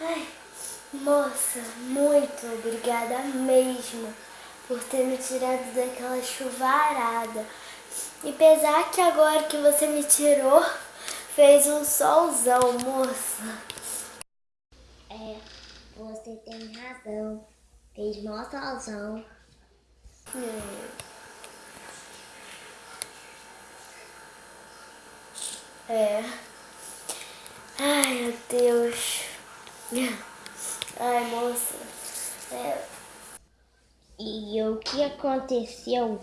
Ai, moça, muito obrigada mesmo por ter me tirado daquela chuvarada. E pesar que agora que você me tirou, fez um solzão, moça. É, você tem razão. Fez mó solzão. É. é. Ai, meu Deus. Ai, moça. É. E o que aconteceu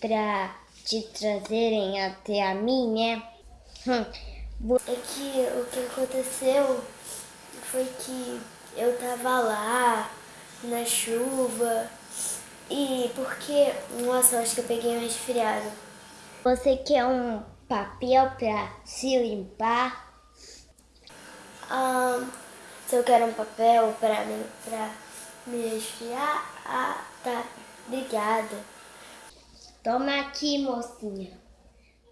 pra te trazerem até a mim, né? Hum. É que o que aconteceu foi que eu tava lá na chuva e porque, nossa, acho que eu peguei um resfriado. Você quer um papel pra se limpar? Ah, se eu quero um papel pra me, pra me resfriar, ah, tá, obrigada. Toma aqui, mocinha,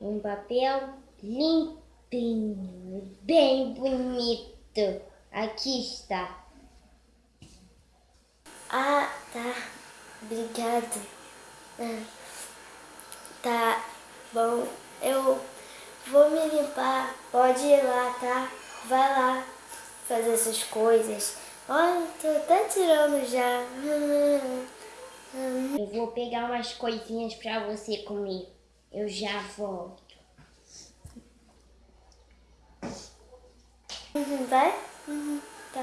um papel limpinho, bem bonito. Aqui está. Ah, tá. Obrigada. Ah, tá bom. Eu vou me limpar. Pode ir lá, tá? Vai lá fazer essas coisas. Olha, tô até tirando já. Eu vou pegar umas coisinhas pra você comer. Eu já volto. Uhum, vai? Uhum, tá.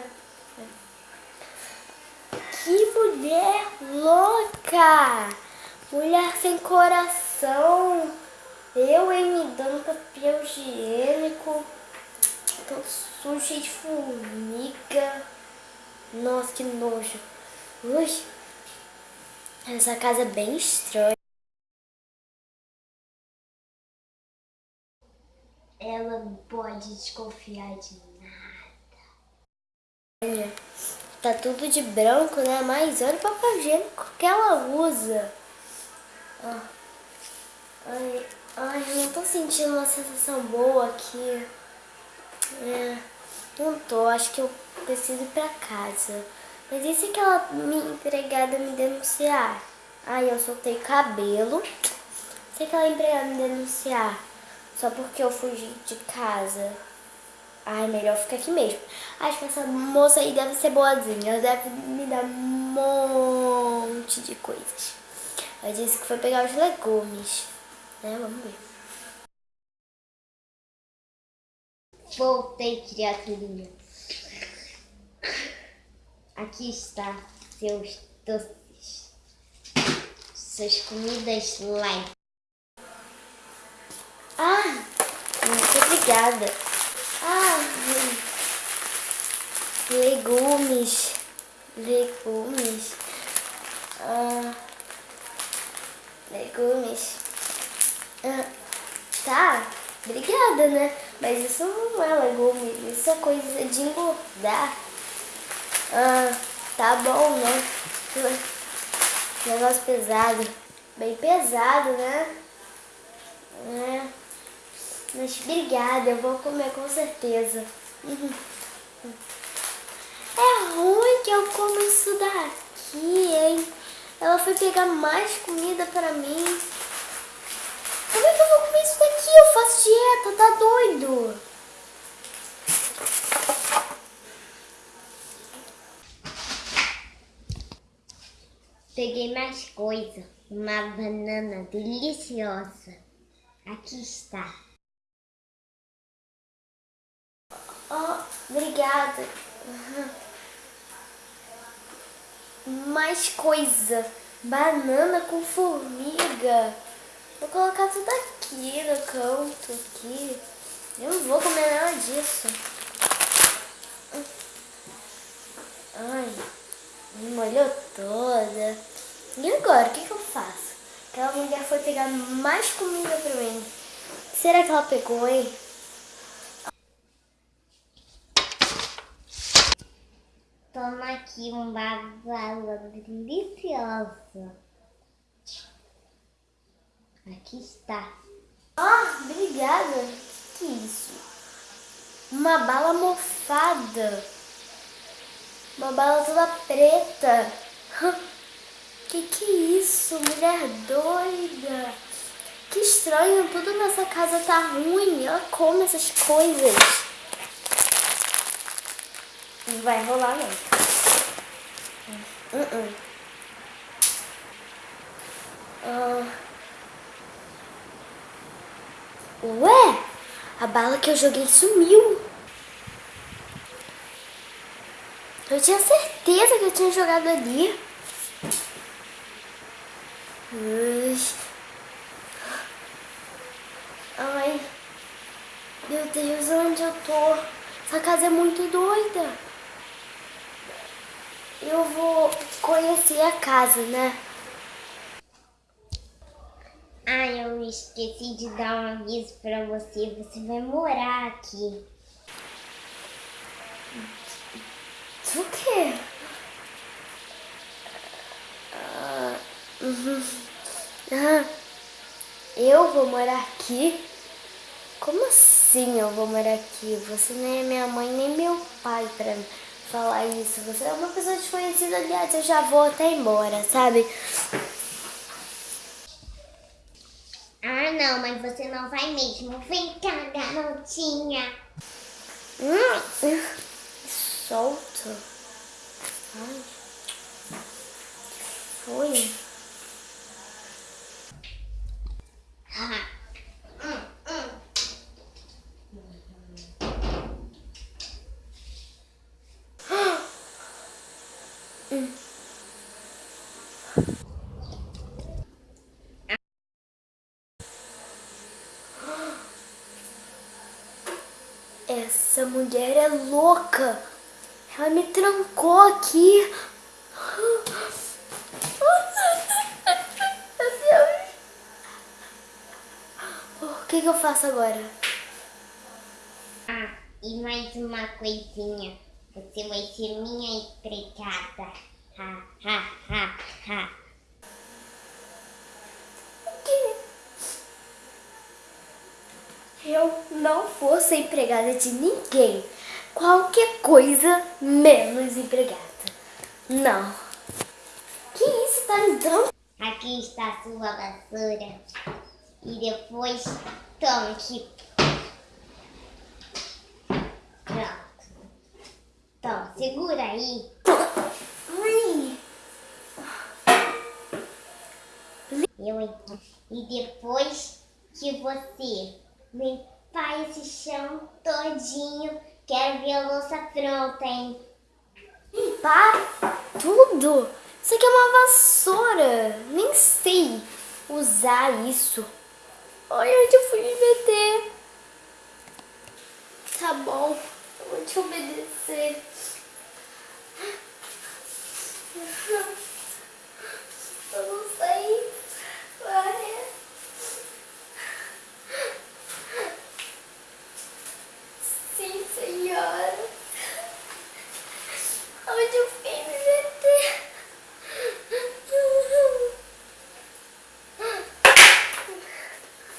Que mulher louca! Mulher sem coração. Eu, hein, me dando papel higiênico. Tô sujo, cheio de formiga. Nossa, que nojo. Ui. Essa casa é bem estranha. Ela não pode desconfiar de nada. Tá tudo de branco, né? Mas olha o papel higiênico que ela usa. Ai, ai, eu não tô sentindo uma sensação boa aqui. É, não tô, acho que eu preciso ir pra casa. Mas e se aquela minha empregada me denunciar? Ai, eu soltei cabelo. Se aquela empregada me denunciar só porque eu fugi de casa. Ai, melhor ficar aqui mesmo. Acho que essa moça aí deve ser boazinha. Ela deve me dar um monte de coisas. Ela disse que foi pegar os legumes. Né? Vamos ver. Voltei, criaturinha. Aqui está seus doces. Suas comidas light. Ah, muito obrigada. Ah, legumes, legumes, ah, legumes. Ah, tá, obrigada, né? Mas isso não é legume, isso é coisa de engordar. Ah, tá bom, né? Negócio pesado, bem pesado, né? É. Mas obrigada, eu vou comer com certeza. É ruim que eu como isso daqui, hein? Ela foi pegar mais comida pra mim. Como é que eu vou comer isso daqui? Eu faço dieta, tá doido? Peguei mais coisa. Uma banana deliciosa. Aqui está. Oh, obrigada. Mais coisa. Banana com formiga. Vou colocar tudo aqui no canto, aqui. Eu não vou comer nada disso. Ai, me molhou toda. E agora, o que, que eu faço? Aquela mulher foi pegar mais comida pra mim. Será que ela pegou, hein? Toma aqui uma bala deliciosa. Aqui está. Ah, obrigada. Que isso? Uma bala mofada. Uma bala toda preta. Que que é isso? Mulher doida. Que estranho, tudo nessa casa tá ruim. Ela come essas coisas. Não vai rolar não. Uh -uh. Uh. Ué, a bala que eu joguei sumiu. Eu tinha certeza que eu tinha jogado ali. Ai, meu Deus, onde eu tô? Essa casa é muito doida. Eu vou conhecer a casa, né? Ah, eu esqueci de dar um aviso pra você. Você vai morar aqui. O quê? Ah, eu vou morar aqui? Como assim eu vou morar aqui? Você nem é minha mãe nem meu pai pra falar isso. Você é uma pessoa desconhecida, aliás, eu já vou até embora, sabe? Ah, não, mas você não vai mesmo. Vem cá, garotinha. Solta. Ai, foi? Essa mulher é louca. Ela me trancou aqui. O que, que eu faço agora? Ah, e mais uma coisinha. Você vai ser minha empregada. Ha, ha, ha, ha. Eu não vou ser empregada de ninguém. Qualquer coisa menos empregada. Não. Que isso? Tá me dando? Aqui está a sua vassoura. E depois tome aqui. Pronto. Então, segura aí. Eu, e depois que você limpar esse chão todinho, quero ver a louça pronta, hein? Limpar tudo? Isso aqui é uma vassoura. Nem sei usar isso. Olha onde eu fui me meter. Tá bom, eu vou te obedecer. Eu não sei. Vai. Sim, senhora. Onde eu fui me meter?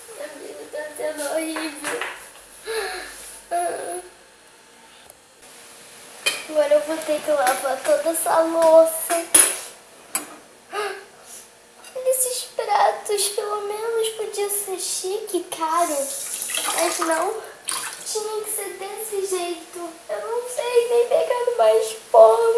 Minha vida tá sendo horrível. Agora eu vou ter que lavar toda essa louça. Esses pratos, pelo menos podia ser chique, caro. Mas não, tinha que ser desse jeito. Eu não sei nem pegar mais pano.